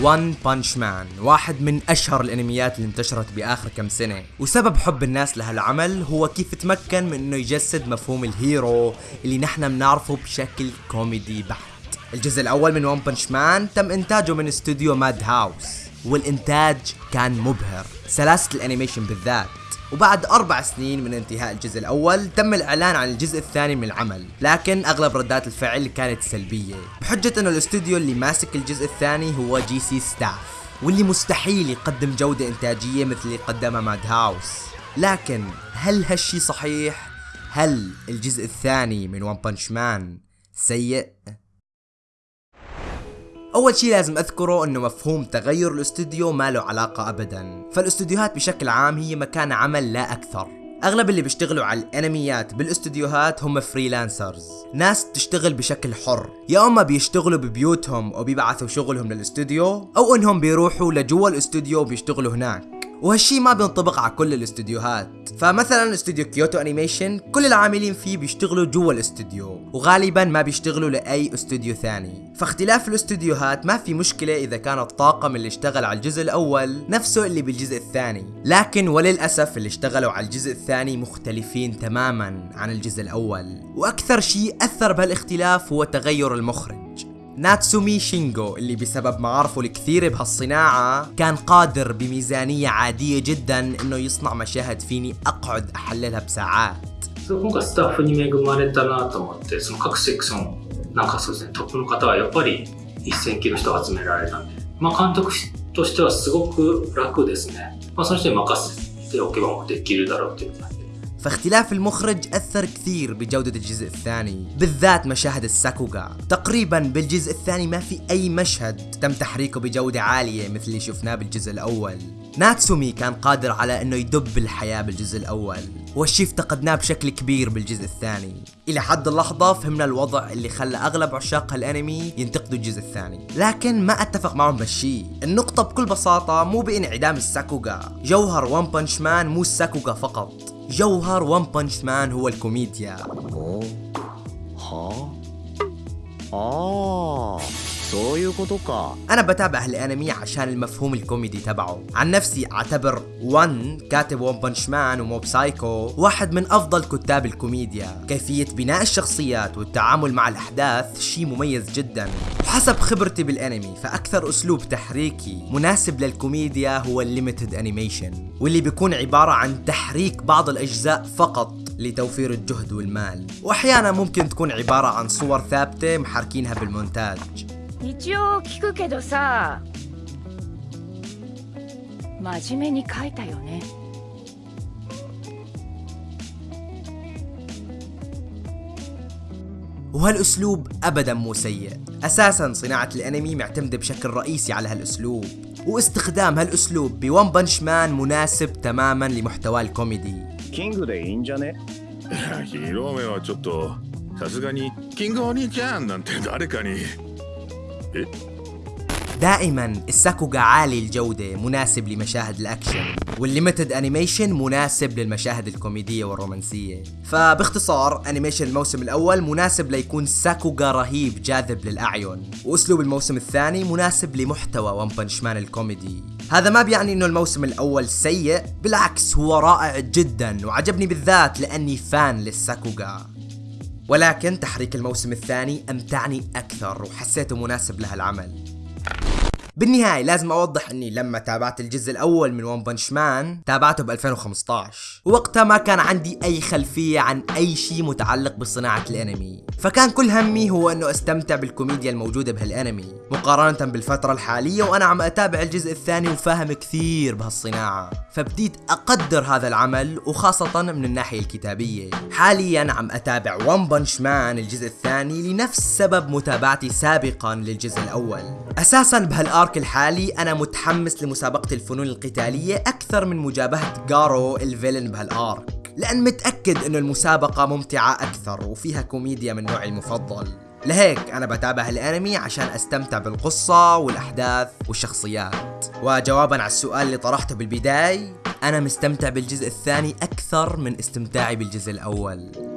One Punch Man واحد من أشهر الأنميات اللي انتشرت بآخر كم سنة. وسبب حب الناس لهالعمل هو كيف تمكن من أنه يجسد مفهوم ال hero اللي نحن بنعرفه بشكل كوميدي بحت الجزء الأول من One Punch Man تم إنتاجه من استوديو Madhouse والإنتاج كان مبهر. سلاسة ال animation بالذات. وبعد أربع سنين من انتهاء الجزء الأول تم الإعلان عن الجزء الثاني من العمل لكن أغلب ردات الفعل كانت سلبية بحجة أنه الاستوديو اللي ماسك الجزء الثاني هو J.C.Staff واللي مستحيل يقدم جودة إنتاجية مثل اللي قدمها Madhouse لكن هل هالشي صحيح؟ هل الجزء الثاني من One Punch Man سيء؟ أول شيء لازم أذكره إنه مفهوم تغير الاستوديو ما له علاقة ابدا. فالاستوديوهات بشكل عام هي مكان عمل لا أكثر. أغلب اللي بيشتغلوا على الأنميات بالاستوديوهات هم freelancers ناس تشتغل بشكل حر. يا إما بيشتغلوا ببيوتهم أو بيبعثوا شغلهم للاستوديو أو إنهم بيروحوا لجوا الاستوديو وبيشتغلوا هناك. وهالشي ما بينطبق على كل الاستديوهات فمثلا استوديو Kyoto Animation كل العاملين فيه بيشتغلوا جوا الاستوديو وغالبا ما بيشتغلوا لأي استوديو ثاني. فاختلاف الاستوديوهات ما في مشكلة إذا كان الطاقم اللي اشتغل على الجزء الأول نفسه اللي بالجزء الثاني. لكن وللأسف اللي اشتغلوا على الجزء الثاني مختلفين تماما عن الجزء الأول. وأكثر شيء أثر بهالاختلاف هو تغير المخرج. ناتسومي شينجو اللي بسبب معارفه الكثيرة بهالصناعة كان قادر بميزانية عادية جدا انه يصنع مشاهد فيني اقعد احللها بساعات そう今回スタッフに恵まれたなと思ってその各セクションなんかそうですねトップの方はやっぱり一線級の人が集められたんで、まあ、監督としてはすごく楽ですね、まあ、その人に任せておけばもうできるだろうっていう感じで فاختلاف المخرج أثر كثير بجودة الجزء الثاني بالذات مشاهد الساكوغا. تقريبا بالجزء الثاني ما في أي مشهد تم تحريكه بجودة عالية مثل اللي شفناه بالجزء الأول. ناتسومي كان قادر على إنه يدب الحياة بالجزء الأول والشي افتقدناه بشكل كبير بالجزء الثاني. إلى حد اللحظة فهمنا الوضع اللي خلى أغلب عشاق هالأنمي ينتقدوا الجزء الثاني. لكن ما أتفق معهم بهالشي. النقطة بكل بساطة مو بإنعدام ال sakuga. جوهر One Punch Man مو ال sakuga فقط. جوهر One Punch Man هو الكوميديا. はあ أنا بتابع هالانمي عشان المفهوم الكوميدي تبعه. عن نفسي أعتبر وان كاتب One Punch Man و Mob Psycho واحد من أفضل كتاب الكوميديا. كيفية بناء الشخصيات والتعامل مع الأحداث شيء مميز جدا. وحسب خبرتي بالأنمي فأكثر أسلوب تحريكي مناسب للكوميديا هو ال limited animation واللي بيكون عبارة عن تحريك بعض الأجزاء فقط لتوفير الجهد والمال. واحيانا ممكن تكون عبارة عن صور ثابتة محركينها بالمونتاج. 一応聞くけどさ真面目に書いたよね وهالاسلوب ابدا مو سيء اساسا صناعة الانمي معتمدة بشكل رئيسي على هالاسلوب واستخدام هالاسلوب بون بنش مان مناسب تماما لمحتوى الكوميدي キングでいいんじゃねいや広めはちょっとさすがにキングお兄ちゃんなんて誰かに دائما الساكوغا عالي الجودة مناسب لمشاهد الأكشن وال limited animation مناسب للمشاهد الكوميدية والرومانسية. فباختصار animation الموسم الأول مناسب ليكون ساكوغا رهيب جاذب للأعين وأسلوب الموسم الثاني مناسب لمحتوى One Punch Man الكوميدي. هذا ما بيعني إنه الموسم الأول سيء بالعكس هو رائع جدا وعجبني بالذات لأني fan للساكوغا. ولكن تحريك الموسم الثاني أمتعني أكثر وحسيته مناسب لهالعمل بالنهاية لازم أوضح إني لما تابعت الجزء الأول من ون بنش مان تابعته ب 2015 ووقتها ما كان عندي أي خلفية عن أي شيء متعلق بصناعة الأنمي. فكان كل همي هو إنه أستمتع بالكوميديا الموجودة بهالأنمي مقارنة بالفترة الحالية وأنا عم أتابع الجزء الثاني وفاهم كثير بهالصناعة. فبديت أقدر هذا العمل وخاصة من الناحية الكتابية. حاليا عم أتابع ون بنش مان الجزء الثاني لنفس سبب متابعتي سابقا للجزء الأول. أساسا بهالارك الحالي أنا متحمس لمسابقة الفنون القتالية أكثر من مجابهة جارو الفيلن بهالآرك لأن متأكد إنه المسابقة ممتعة أكثر وفيها كوميديا من نوعي المفضل. لهيك أنا بتابع الأنمي عشان أستمتع بالقصة والأحداث والشخصيات. وجوابا على السؤال اللي طرحته بالبداية أنا مستمتع بالجزء الثاني أكثر من استمتاعي بالجزء الأول.